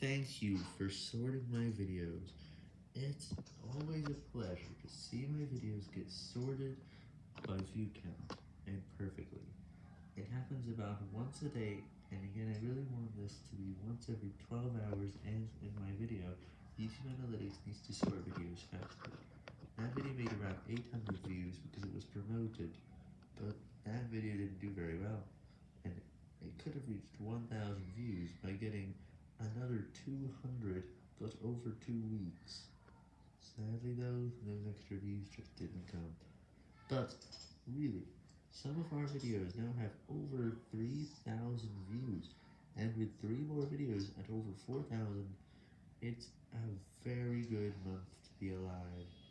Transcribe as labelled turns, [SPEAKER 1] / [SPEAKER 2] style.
[SPEAKER 1] Thank you for sorting my videos. It's always a pleasure to see my videos get sorted by view count, and perfectly. It happens about once a day, and again I really want this to be once every 12 hours, and in my video, YouTube Analytics needs to sort videos faster. That video made around 800 views because it was promoted, but that video didn't do very well, and it could have reached 1000 views by getting another 200 but over two weeks. Sadly though, those extra views just didn't come. But, really, some of our videos now have over 3,000 views, and with 3 more videos at over 4,000, it's a very good month to be alive.